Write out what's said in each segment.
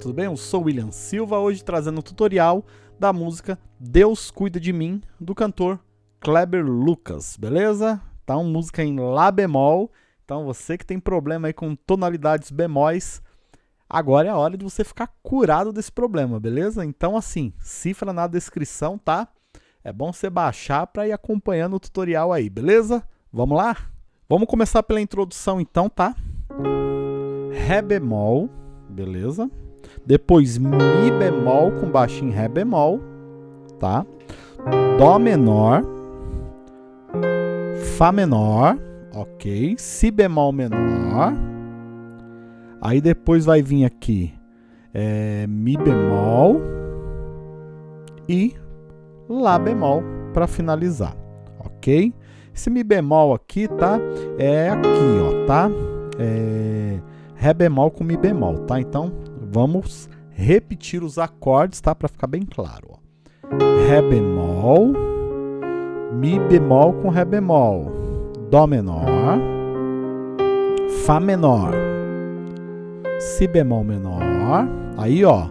Tudo bem? Eu sou William Silva, hoje trazendo um tutorial da música Deus Cuida de Mim, do cantor Kleber Lucas, beleza? Tá uma música em Lá bemol, então você que tem problema aí com tonalidades bemóis, agora é a hora de você ficar curado desse problema, beleza? Então assim, cifra na descrição, tá? É bom você baixar para ir acompanhando o tutorial aí, beleza? Vamos lá? Vamos começar pela introdução então, tá? Ré bemol, beleza? Depois Mi bemol com baixo em Ré bemol, tá? Dó menor, Fá menor, ok? Si bemol menor. Aí depois vai vir aqui é, Mi bemol e Lá bemol para finalizar, ok? Esse Mi bemol aqui, tá? É aqui, ó, tá? É Ré bemol com Mi bemol, tá? Então, vamos repetir os acordes, tá? Para ficar bem claro, ó. Ré bemol, Mi bemol com Ré bemol, Dó menor, Fá menor, Si bemol menor, aí ó,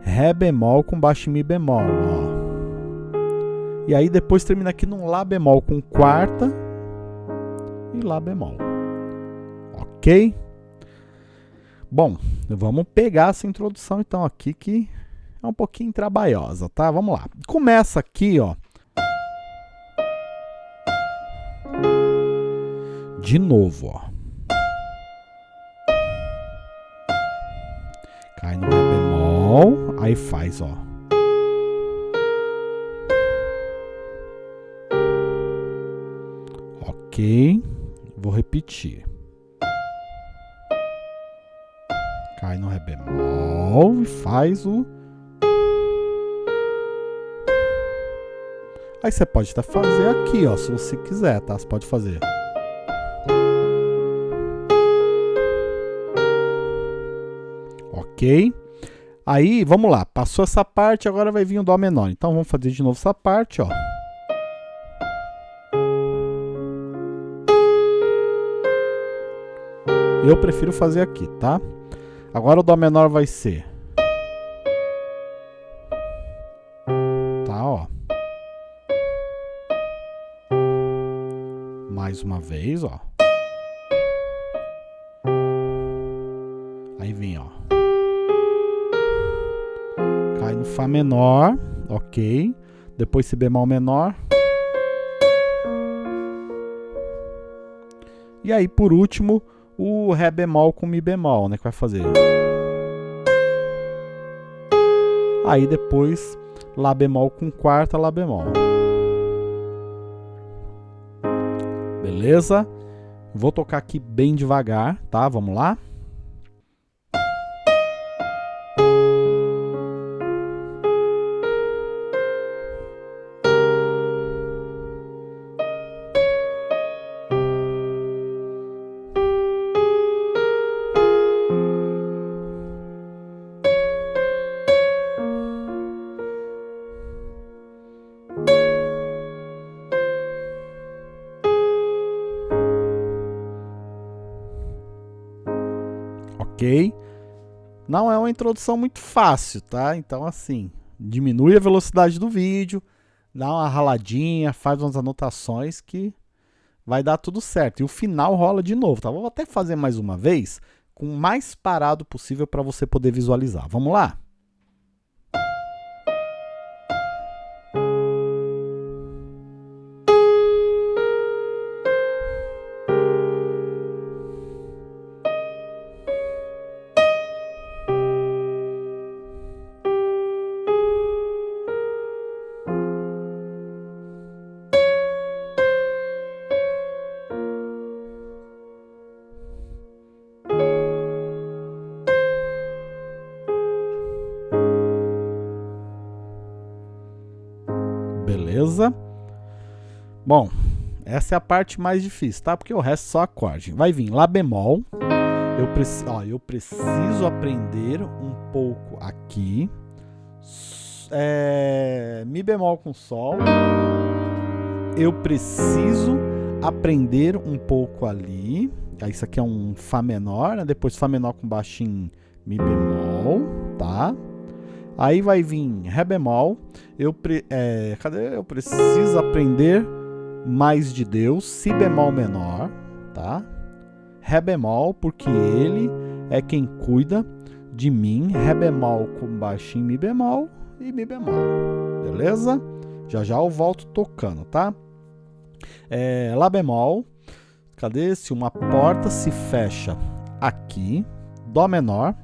Ré bemol com baixo Mi bemol, ó. E aí depois termina aqui num Lá bemol com quarta e Lá bemol. Ok? Bom, vamos pegar essa introdução então aqui que é um pouquinho trabalhosa, tá? Vamos lá. Começa aqui, ó. De novo, ó. Cai no Ré bemol, aí faz, ó. Ok, vou repetir. Cai no Ré bemol e faz o... Aí você pode até fazer aqui, ó, se você quiser, tá? Você pode fazer. Ok? Aí, vamos lá. Passou essa parte, agora vai vir o Dó menor. Então, vamos fazer de novo essa parte, ó. Eu prefiro fazer aqui, tá? Agora o Dó menor vai ser... Tá, ó. Mais uma vez, ó. Aí vem, ó. Cai no Fá menor, ok. Depois Si bemol menor. E aí, por último, o Ré bemol com Mi bemol, né? Que vai fazer. Aí depois Lá bemol com quarta, Lá bemol. Beleza? Vou tocar aqui bem devagar, tá? Vamos lá? Ok? Não é uma introdução muito fácil, tá? Então, assim, diminui a velocidade do vídeo, dá uma raladinha, faz umas anotações que vai dar tudo certo. E o final rola de novo, tá? Vou até fazer mais uma vez, com o mais parado possível para você poder visualizar. Vamos lá? Bom, essa é a parte mais difícil, tá? Porque o resto é só acorde. Vai vir Lá bemol. Eu, preci ó, eu preciso aprender um pouco aqui. É, Mi bemol com Sol. Eu preciso aprender um pouco ali. Isso aqui é um Fá menor, né? Depois Fá menor com baixo em Mi bemol. bemol, tá? Aí vai vir Ré bemol. Eu, pre, é, cadê? Eu preciso aprender mais de Deus. Si bemol menor, tá? Ré bemol, porque ele é quem cuida de mim. Ré bemol com baixinho Mi bemol e Mi bemol. Beleza? Já já eu volto tocando, tá? É, Lá bemol. Cadê? Se uma porta se fecha aqui, Dó menor,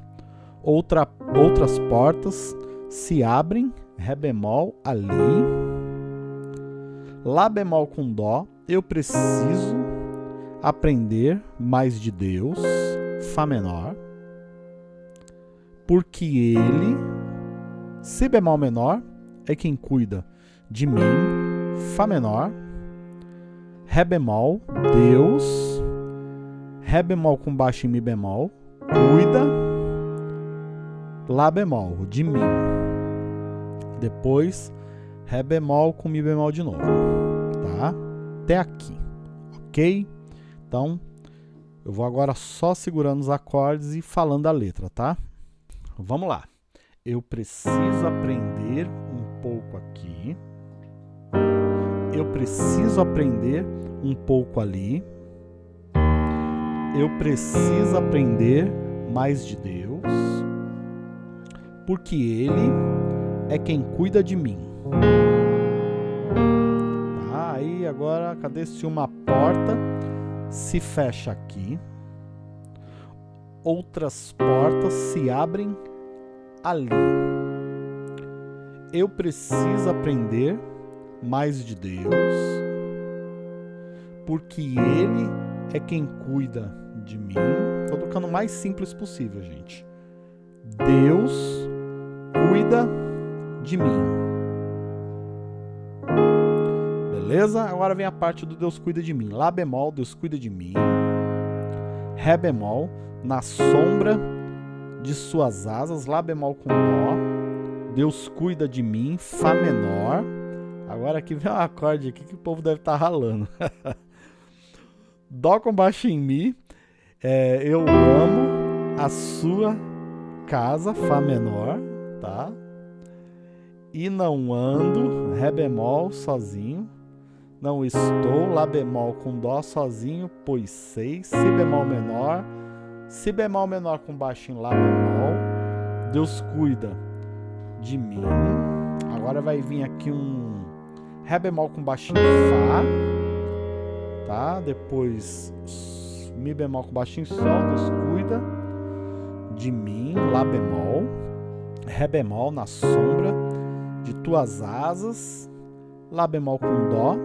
outra, outras portas se abrem, Ré bemol ali, Lá bemol com Dó, eu preciso aprender mais de Deus, Fá menor, porque Ele, Si bemol menor, é quem cuida de mim, Fá menor, Ré bemol, Deus, Ré bemol com baixo em Mi bemol, cuida, Lá bemol, de mim. Depois, Ré bemol com Mi bemol de novo, tá? Até aqui, ok? Então, eu vou agora só segurando os acordes e falando a letra, tá? Vamos lá. Eu preciso aprender um pouco aqui eu preciso aprender um pouco ali. Eu preciso aprender mais de Deus, porque Ele é quem cuida de mim. Agora, cadê se uma porta se fecha aqui? Outras portas se abrem ali. Eu preciso aprender mais de Deus, porque Ele é quem cuida de mim. Estou tocando o mais simples possível, gente. Deus cuida de mim. Beleza? Agora vem a parte do Deus cuida de mim. Lá bemol, Deus cuida de mim. Ré bemol, na sombra de suas asas. Lá bemol com Dó. Deus cuida de mim. Fá menor. Agora aqui vem um acorde aqui que o povo deve estar tá ralando. Dó com baixo em Mi. É, eu amo a sua casa, Fá menor, tá? E não ando, Ré bemol, sozinho. Não estou, Lá bemol com Dó sozinho, pois sei. Si bemol menor. Si bemol menor com baixo em Lá bemol. Deus cuida de mim. Agora vai vir aqui um Ré bemol com baixinho Fá, tá? Depois Mi bemol com baixinho Sol, Deus cuida de mim, Lá bemol, Ré bemol na sombra de tuas asas, Lá bemol com Dó,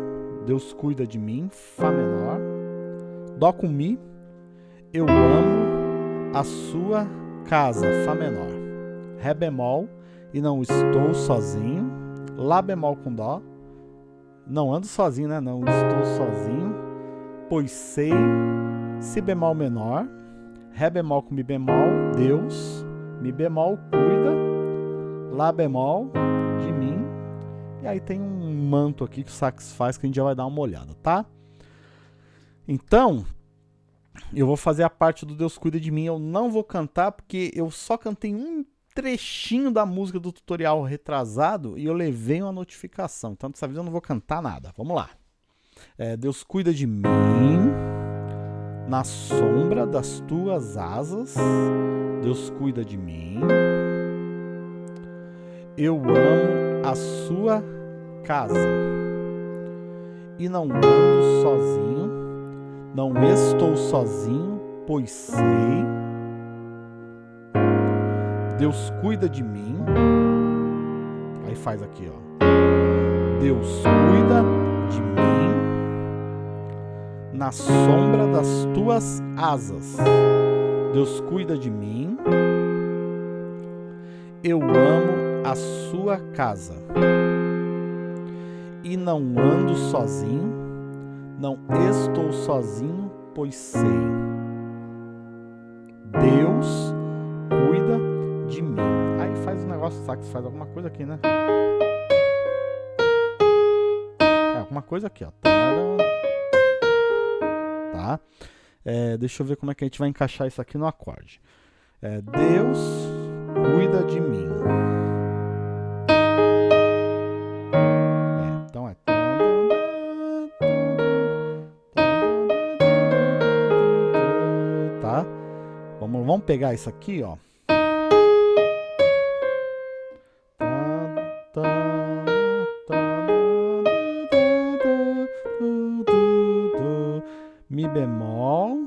Deus cuida de mim, Fá menor, Dó com Mi, eu amo a sua casa, Fá menor, Ré bemol e não estou sozinho, Lá bemol com Dó, não ando sozinho, né? Não estou sozinho, pois sei Si bemol menor, Ré bemol com Mi bemol, Deus, Mi bemol cuida, Lá bemol de mim. E aí tem um manto aqui que o sax faz que a gente já vai dar uma olhada, tá? Então, eu vou fazer a parte do Deus cuida de mim. Eu não vou cantar porque eu só cantei um trechinho da música do tutorial retrasado e eu levei uma notificação. Então, dessa vez eu não vou cantar nada. Vamos lá. É, Deus cuida de mim na sombra das tuas asas. Deus cuida de mim. Eu amo a sua casa. E não ando sozinho, não estou sozinho, pois sei Deus cuida de mim. Aí faz aqui, ó. Deus cuida de mim na sombra das tuas asas. Deus cuida de mim. Eu amo a sua casa. E não ando sozinho, não estou sozinho, pois sei. Deus cuida de mim. Aí faz um negócio, sabe? Faz alguma coisa aqui, né? É, alguma coisa aqui, ó. Tá? É, deixa eu ver como é que a gente vai encaixar isso aqui no acorde. É, Deus cuida de mim. Pegar isso aqui, ó. Mi bemol,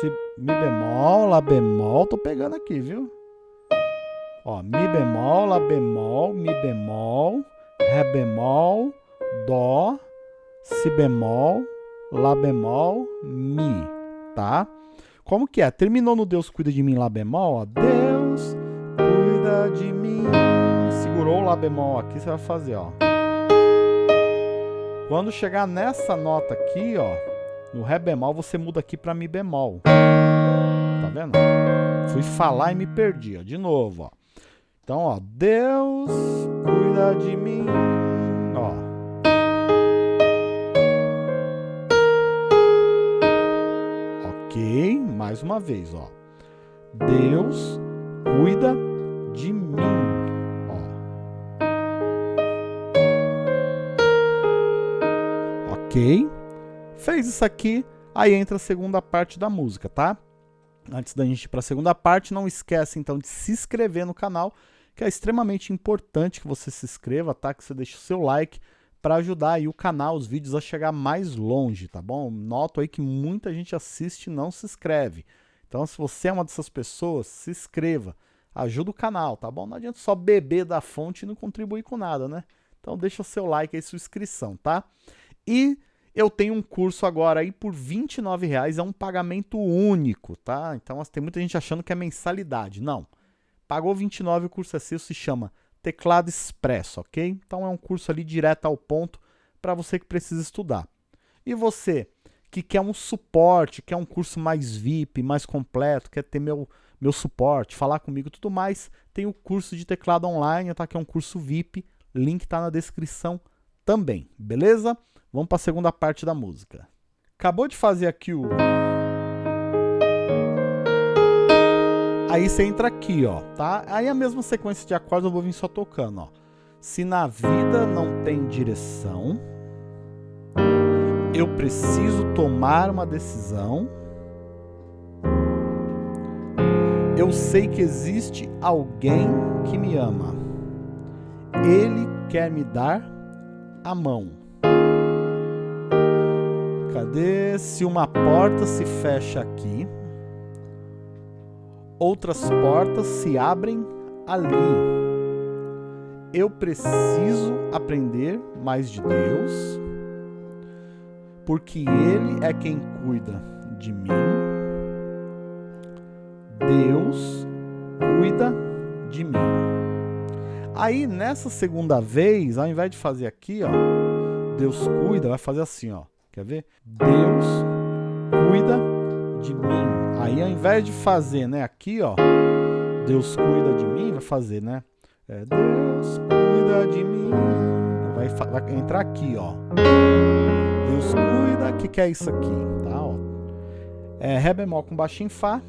si, mi bemol, lá bemol, tô pegando aqui, viu? Ó, mi bemol, lá bemol, mi bemol, ré bemol, dó, si bemol, lá bemol, mi, tá? Como que é? Terminou no Deus cuida de mim, lá bemol, ó. Deus cuida de mim. Segurou o lá bemol aqui, você vai fazer, ó. Quando chegar nessa nota aqui, ó, no Ré bemol, você muda aqui para Mi bemol. Tá vendo? Fui falar e me perdi, ó. De novo, ó. Então, ó, Deus cuida de mim, ó. Ok, mais uma vez, ó. Deus cuida de mim, ó. Ok? Fez isso aqui, aí entra a segunda parte da música, tá? Antes da gente ir para a segunda parte, não esquece então de se inscrever no canal que é extremamente importante que você se inscreva, tá? Que você deixe o seu like para ajudar aí o canal, os vídeos a chegar mais longe, tá bom? Noto aí que muita gente assiste e não se inscreve. Então, se você é uma dessas pessoas, se inscreva. Ajuda o canal, tá bom? Não adianta só beber da fonte e não contribuir com nada, né? Então, deixa seu like aí, sua inscrição, tá? E eu tenho um curso agora aí por R$29,00, é um pagamento único, tá? Então, tem muita gente achando que é mensalidade. Não. Pagou 29, o curso é seu, se chama Teclado Expresso, ok? Então é um curso ali direto ao ponto para você que precisa estudar. E você que quer um suporte, quer um curso mais VIP, mais completo, quer ter meu, meu suporte, falar comigo e tudo mais, tem o curso de teclado online, tá? Que é um curso VIP, link está na descrição também, beleza? Vamos para a segunda parte da música. Acabou de fazer aqui o Aí você entra aqui, ó, tá? Aí a mesma sequência de acordes eu vou vir só tocando, ó. Se na vida não tem direção, eu preciso tomar uma decisão. Eu sei que existe alguém que me ama. Ele quer me dar a mão. Cadê? Se uma porta se fecha aqui, outras portas se abrem ali. Eu preciso aprender mais de Deus, porque Ele é quem cuida de mim. Deus cuida de mim. Aí, nessa segunda vez, ao invés de fazer aqui, ó, Deus cuida, vai fazer assim, ó. Quer ver? Deus cuida de mim. Aí ao invés de fazer, né, aqui, ó, Deus cuida de mim, vai fazer, né? É, Deus cuida de mim. Vai, vai entrar aqui, ó. Deus cuida, o que, que é isso aqui? Tá, ó. É Ré bemol com baixo em Fá,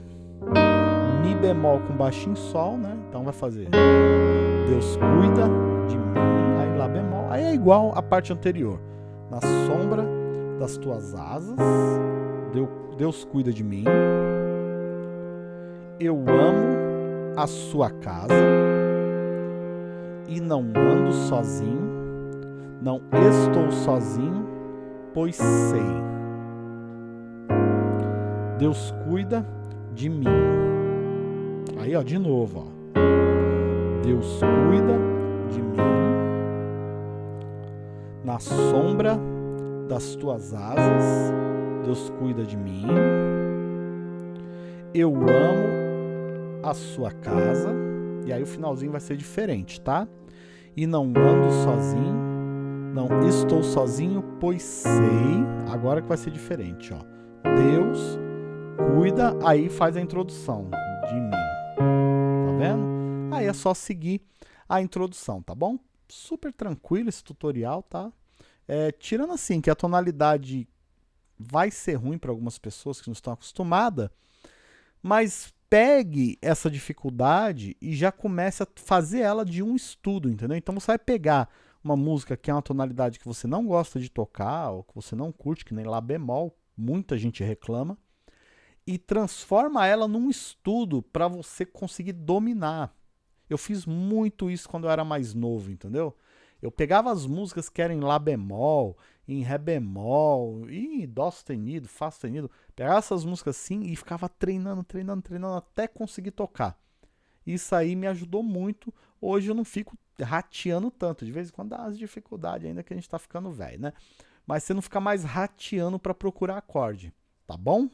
Mi bemol com baixo em Sol, né? Então vai fazer Deus cuida de mim, aí Lá bemol. Aí é igual a parte anterior. Na sombra das tuas asas, Deus cuida de mim. Eu amo a sua casa e não ando sozinho, não estou sozinho, pois sei. Deus cuida de mim. Aí, ó, de novo, ó. Deus cuida de mim. Na sombra das tuas asas, Deus cuida de mim. Eu amo a sua casa. E aí o finalzinho vai ser diferente, tá? E não ando sozinho, não estou sozinho, pois sei. Agora que vai ser diferente, ó. Deus cuida, aí faz a introdução de mim. Tá vendo? Aí é só seguir a introdução, tá bom? Super tranquilo esse tutorial, tá? É, tirando assim que a tonalidade vai ser ruim para algumas pessoas que não estão acostumadas, mas pegue essa dificuldade e já comece a fazer ela de um estudo, entendeu? Então você vai pegar uma música que é uma tonalidade que você não gosta de tocar, ou que você não curte, que nem Lá bemol, muita gente reclama, e transforma ela num estudo para você conseguir dominar. Eu fiz muito isso quando eu era mais novo, entendeu? Eu pegava as músicas que eram em Lá bemol, em Ré bemol, em Dó sustenido, Fá sustenido, pegava essas músicas assim e ficava treinando, treinando, treinando até conseguir tocar. Isso aí me ajudou muito. Hoje eu não fico rateando tanto. De vez em quando dá umas dificuldades ainda que a gente está ficando velho, né? Mas você não fica mais rateando para procurar acorde, tá bom?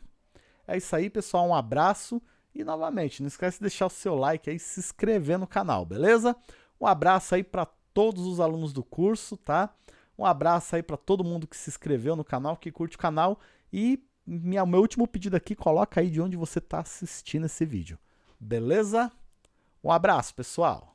É isso aí, pessoal. Um abraço. E novamente, não esquece de deixar o seu like aí e se inscrever no canal, beleza? Um abraço aí para todos os alunos do curso, tá? Um abraço aí para todo mundo que se inscreveu no canal, que curte o canal. E minha, meu último pedido aqui, coloca aí de onde você está assistindo esse vídeo. Beleza? Um abraço, pessoal!